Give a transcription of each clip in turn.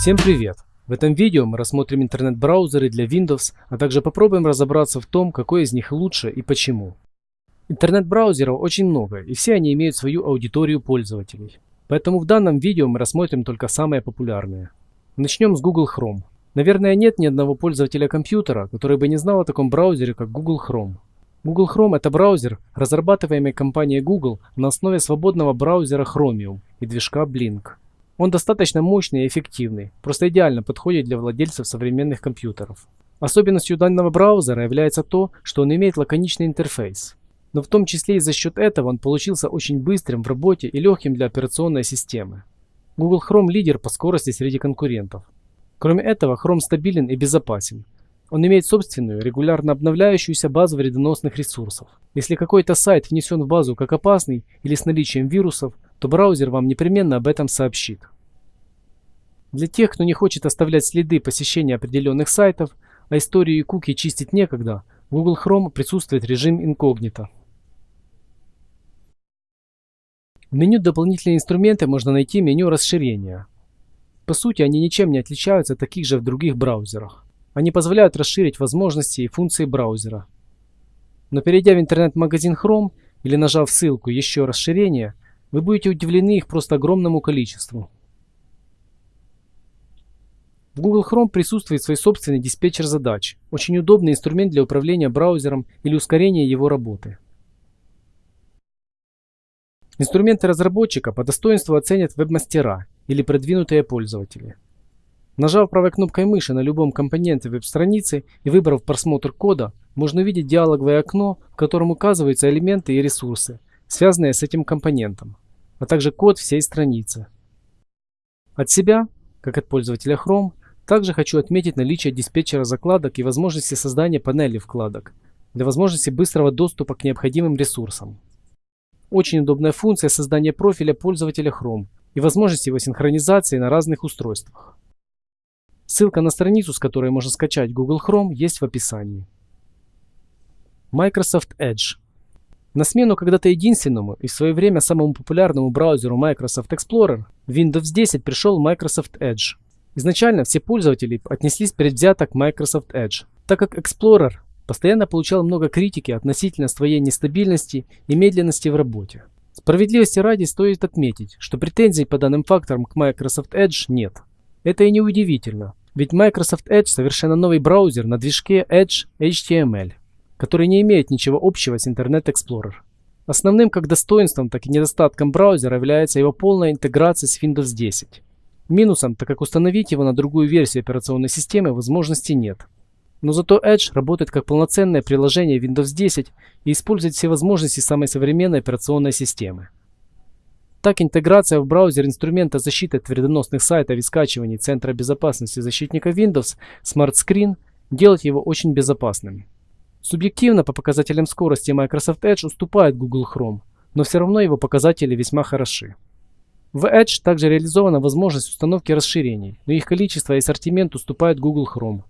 Всем привет! В этом видео мы рассмотрим интернет-браузеры для Windows, а также попробуем разобраться в том, какой из них лучше и почему. Интернет-браузеров очень много, и все они имеют свою аудиторию пользователей. Поэтому в данном видео мы рассмотрим только самые популярные. Начнем с Google Chrome. Наверное, нет ни одного пользователя компьютера, который бы не знал о таком браузере, как Google Chrome. Google Chrome – это браузер, разрабатываемый компанией Google на основе свободного браузера Chromium и движка Blink. Он достаточно мощный и эффективный, просто идеально подходит для владельцев современных компьютеров. Особенностью данного браузера является то, что он имеет лаконичный интерфейс. Но в том числе и за счет этого он получился очень быстрым в работе и легким для операционной системы. Google Chrome лидер по скорости среди конкурентов. Кроме этого, Chrome стабилен и безопасен. Он имеет собственную, регулярно обновляющуюся базу вредоносных ресурсов. Если какой-то сайт внесен в базу как опасный или с наличием вирусов, то браузер вам непременно об этом сообщит. Для тех, кто не хочет оставлять следы посещения определенных сайтов, а историю и куки чистить некогда, в Google Chrome присутствует режим инкогнито. В меню «Дополнительные инструменты» можно найти меню расширения. По сути, они ничем не отличаются от таких же в других браузерах. Они позволяют расширить возможности и функции браузера. Но перейдя в интернет-магазин Chrome или нажав ссылку «Еще расширение», вы будете удивлены их просто огромному количеству. В Google Chrome присутствует свой собственный диспетчер задач, очень удобный инструмент для управления браузером или ускорения его работы. Инструменты разработчика по достоинству оценят веб-мастера или продвинутые пользователи. Нажав правой кнопкой мыши на любом компоненте веб-страницы и выбрав просмотр кода, можно увидеть диалоговое окно, в котором указываются элементы и ресурсы, связанные с этим компонентом, а также код всей страницы. От себя, как от пользователя Chrome, также хочу отметить наличие диспетчера закладок и возможности создания панели вкладок для возможности быстрого доступа к необходимым ресурсам. Очень удобная функция создания профиля пользователя Chrome и возможность его синхронизации на разных устройствах. Ссылка на страницу, с которой можно скачать Google Chrome, есть в описании. Microsoft Edge на смену когда-то единственному и в свое время самому популярному браузеру Microsoft Explorer, Windows 10 пришел Microsoft Edge. Изначально все пользователи отнеслись предвзято к Microsoft Edge, так как Explorer постоянно получал много критики относительно своей нестабильности и медленности в работе. Справедливости ради стоит отметить, что претензий по данным факторам к Microsoft Edge нет. Это и не удивительно, ведь Microsoft Edge совершенно новый браузер на движке Edge HTML который не имеет ничего общего с Internet Explorer. Основным как достоинством, так и недостатком браузера является его полная интеграция с Windows 10. Минусом, так как установить его на другую версию операционной системы возможности нет. Но зато Edge работает как полноценное приложение Windows 10 и использует все возможности самой современной операционной системы. Так, интеграция в браузер инструмента защиты от вредоносных сайтов и скачиваний Центра безопасности защитника Windows Smart Screen делает его очень безопасным. Субъективно по показателям скорости Microsoft Edge уступает Google Chrome, но все равно его показатели весьма хороши. В Edge также реализована возможность установки расширений, но их количество и ассортимент уступают Google Chrome.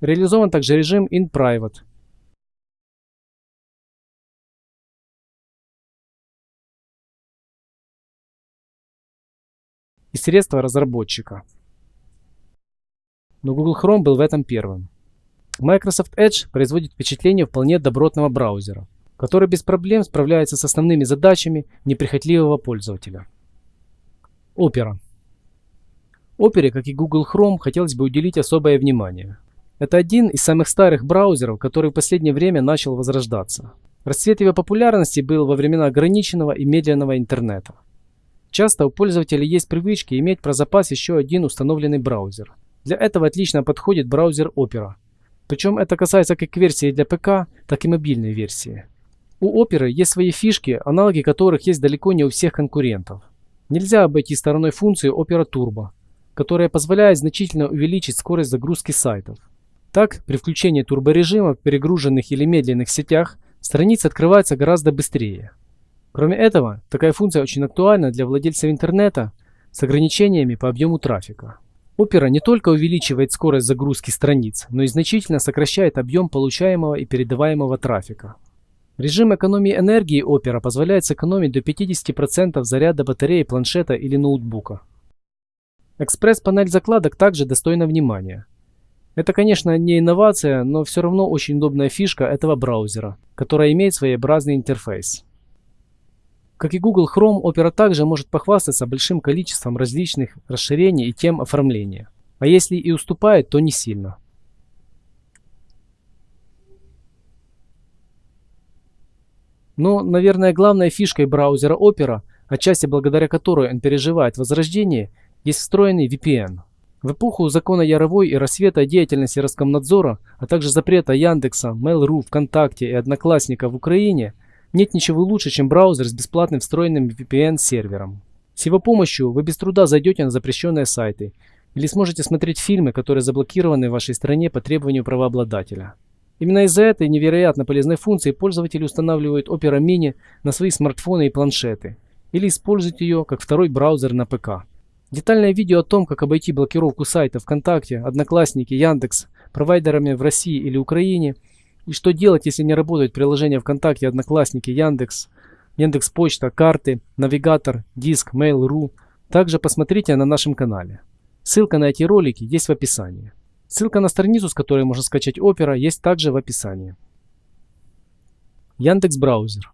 Реализован также режим In Private, и средства разработчика. Но Google Chrome был в этом первым. Microsoft Edge производит впечатление вполне добротного браузера, который без проблем справляется с основными задачами неприхотливого пользователя. Opera. Opera, как и Google Chrome, хотелось бы уделить особое внимание. Это один из самых старых браузеров, который в последнее время начал возрождаться. Расцвет его популярности был во времена ограниченного и медленного интернета. Часто у пользователей есть привычки иметь про запас еще один установленный браузер. Для этого отлично подходит браузер Opera. Причем это касается как версии для ПК, так и мобильной версии. У Opera есть свои фишки, аналоги которых есть далеко не у всех конкурентов. Нельзя обойти стороной функцию Opera Turbo, которая позволяет значительно увеличить скорость загрузки сайтов. Так, при включении турборежима в перегруженных или медленных сетях страница открывается гораздо быстрее. Кроме этого, такая функция очень актуальна для владельцев интернета с ограничениями по объему трафика. Opera не только увеличивает скорость загрузки страниц, но и значительно сокращает объем получаемого и передаваемого трафика. Режим экономии энергии Opera позволяет сэкономить до 50% заряда батареи планшета или ноутбука. Экспресс-панель закладок также достойна внимания. Это, конечно, не инновация, но все равно очень удобная фишка этого браузера, которая имеет своеобразный интерфейс. Как и Google Chrome, Opera также может похвастаться большим количеством различных расширений и тем оформления. А если и уступает, то не сильно. Но, наверное, главной фишкой браузера Opera, отчасти благодаря которой он переживает возрождение, есть встроенный VPN – в эпоху закона Яровой и рассвета деятельности Роскомнадзора, а также запрета Яндекса, Mail.ru, ВКонтакте и Одноклассника в Украине, нет ничего лучше, чем браузер с бесплатным встроенным VPN-сервером. С его помощью вы без труда зайдете на запрещенные сайты или сможете смотреть фильмы, которые заблокированы в вашей стране по требованию правообладателя. Именно из-за этой невероятно полезной функции пользователи устанавливают Opera Mini на свои смартфоны и планшеты или используют ее как второй браузер на ПК. Детальное видео о том, как обойти блокировку сайта ВКонтакте, Одноклассники, Яндекс, провайдерами в России или Украине, и что делать, если не работают приложения ВКонтакте, Одноклассники, Яндекс, Яндекс Почта, карты, навигатор, диск, Mail.ru, также посмотрите на нашем канале. Ссылка на эти ролики есть в описании. Ссылка на страницу, с которой можно скачать Opera, есть также в описании. Яндекс Браузер.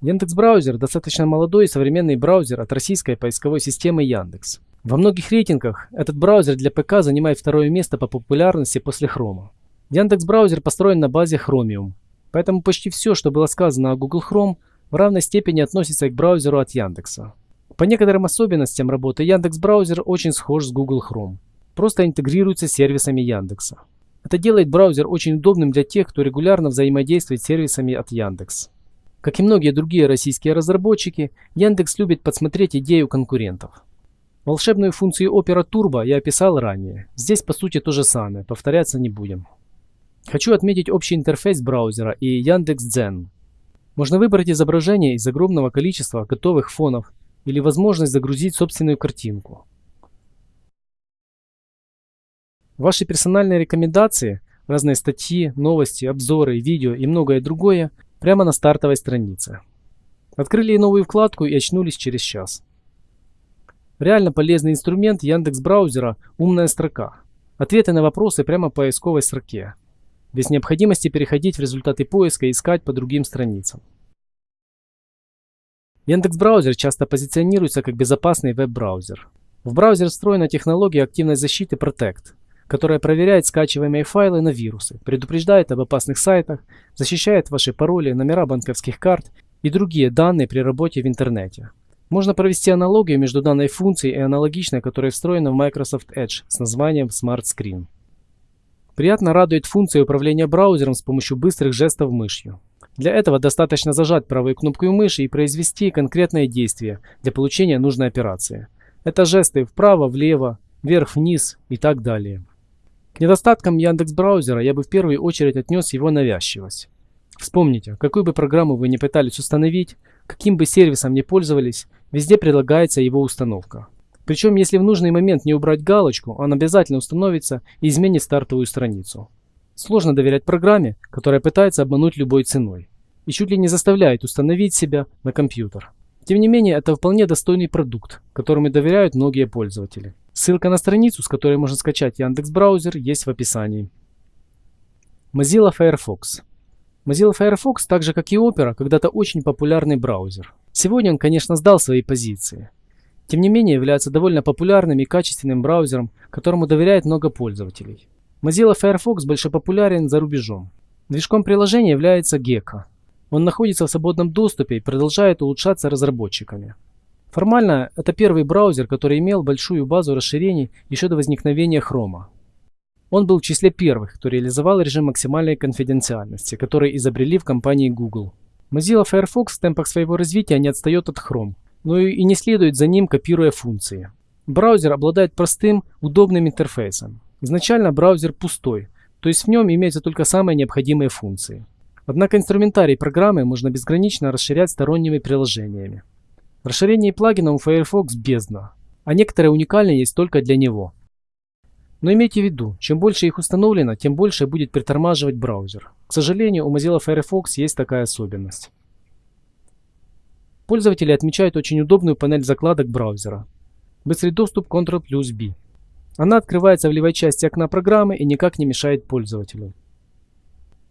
Яндекс Браузер достаточно молодой и современный браузер от российской поисковой системы Яндекс. Во многих рейтингах этот браузер для ПК занимает второе место по популярности после Chrome. Яндекс браузер построен на базе Chromium, поэтому почти все, что было сказано о Google Chrome, в равной степени относится к браузеру от Яндекса. По некоторым особенностям работы Яндекс браузер очень схож с Google Chrome, просто интегрируется с сервисами Яндекса. Это делает браузер очень удобным для тех, кто регулярно взаимодействует с сервисами от Яндекс. Как и многие другие российские разработчики, Яндекс любит подсмотреть идею конкурентов. Волшебную функцию Opera Turbo я описал ранее. Здесь по сути то же самое, повторяться не будем. Хочу отметить общий интерфейс браузера и Яндекс.Дзен. Можно выбрать изображение из огромного количества готовых фонов или возможность загрузить собственную картинку. Ваши персональные рекомендации, разные статьи, новости, обзоры, видео и многое другое прямо на стартовой странице. Открыли новую вкладку и очнулись через час. Реально полезный инструмент Яндекс браузера «Умная строка». Ответы на вопросы прямо по поисковой строке. Без необходимости переходить в результаты поиска и искать по другим страницам. Яндекс браузер часто позиционируется как безопасный веб-браузер. В браузер встроена технология активной защиты Protect – которая проверяет скачиваемые файлы на вирусы, предупреждает об опасных сайтах, защищает ваши пароли, номера банковских карт и другие данные при работе в интернете. Можно провести аналогию между данной функцией и аналогичной, которая встроена в Microsoft Edge с названием Smart Screen. Приятно радует функция управления браузером с помощью быстрых жестов мышью. Для этого достаточно зажать правой кнопкой мыши и произвести конкретное действие для получения нужной операции. Это жесты вправо, влево, вверх-вниз и так далее. К недостаткам Яндекс браузера я бы в первую очередь отнес его навязчивость. Вспомните, какую бы программу вы не пытались установить, каким бы сервисом не пользовались, везде предлагается его установка. Причем, если в нужный момент не убрать галочку, он обязательно установится и изменит стартовую страницу. Сложно доверять программе, которая пытается обмануть любой ценой и чуть ли не заставляет установить себя на компьютер. Тем не менее, это вполне достойный продукт, которому доверяют многие пользователи. Ссылка на страницу, с которой можно скачать Яндекс браузер, есть в описании. Mozilla Firefox. Mozilla Firefox, так же как и Opera, когда-то очень популярный браузер. Сегодня он, конечно, сдал свои позиции. Тем не менее, является довольно популярным и качественным браузером, которому доверяет много пользователей. Mozilla Firefox больше популярен за рубежом. Движком приложения является Gecko. Он находится в свободном доступе и продолжает улучшаться разработчиками. Формально, это первый браузер, который имел большую базу расширений еще до возникновения Chrome. Он был в числе первых, кто реализовал режим максимальной конфиденциальности, который изобрели в компании Google. Mozilla Firefox в темпах своего развития не отстает от Chrome, но и не следует за ним, копируя функции. Браузер обладает простым, удобным интерфейсом. Изначально браузер пустой, то есть в нем имеются только самые необходимые функции. Однако инструментарий программы можно безгранично расширять сторонними приложениями. Расширение плагинов у Firefox бездна, а некоторые уникальные есть только для него. Но имейте в виду, чем больше их установлено, тем больше будет притормаживать браузер. К сожалению, у Mozilla Firefox есть такая особенность. Пользователи отмечают очень удобную панель закладок браузера. Быстрый доступ Ctrl плюс B. Она открывается в левой части окна программы и никак не мешает пользователю.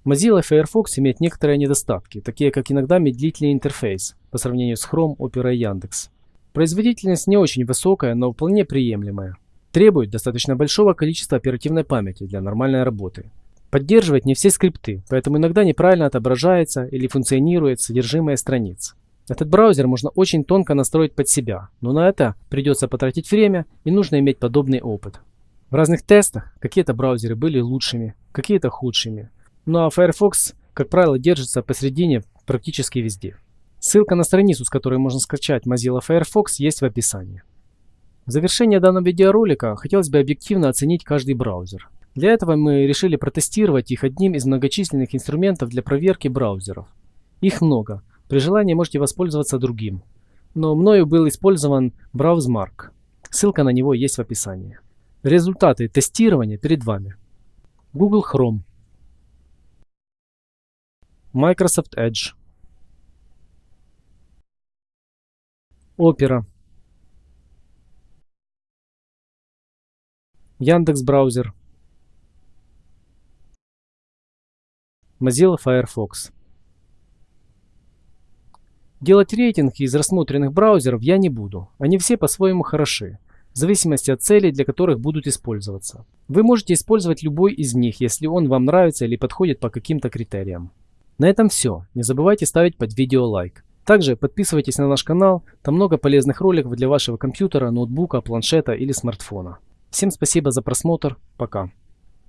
Mozilla Firefox имеет некоторые недостатки, такие как иногда медлительный интерфейс по сравнению с Chrome, Opera и Яндекс. Производительность не очень высокая, но вполне приемлемая. Требует достаточно большого количества оперативной памяти для нормальной работы. Поддерживает не все скрипты, поэтому иногда неправильно отображается или функционирует содержимое страниц. Этот браузер можно очень тонко настроить под себя, но на это придется потратить время и нужно иметь подобный опыт. В разных тестах какие-то браузеры были лучшими, какие-то худшими. Ну а Firefox, как правило, держится посередине практически везде. Ссылка на страницу, с которой можно скачать Mozilla Firefox, есть в описании. В завершение данного видеоролика хотелось бы объективно оценить каждый браузер. Для этого мы решили протестировать их одним из многочисленных инструментов для проверки браузеров. Их много. При желании можете воспользоваться другим. Но мною был использован BrowseMark. Ссылка на него есть в описании. Результаты тестирования перед вами. Google Chrome. Microsoft Edge. Opera. Яндекс браузер. Mozilla Firefox. Делать рейтинг из рассмотренных браузеров я не буду. Они все по-своему хороши, в зависимости от целей, для которых будут использоваться. Вы можете использовать любой из них, если он вам нравится или подходит по каким-то критериям. На этом все. Не забывайте ставить под видео лайк. Также подписывайтесь на наш канал, там много полезных роликов для вашего компьютера, ноутбука, планшета или смартфона. Всем спасибо за просмотр, пока.